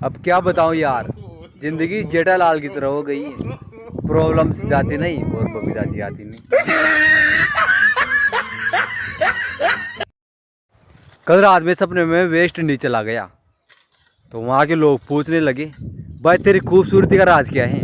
अब क्या बताऊँ यार, ज़िंदगी जेठालाल की तरह हो गई है। प्रॉब्लम्स जाती नहीं, और बबीता जी आती नहीं। कल रात में सपने में वेस्ट इंडीज चला गया तो वहाँ के लोग पूछने लगे, भाई तेरी खूबसूरती का राज क्या है?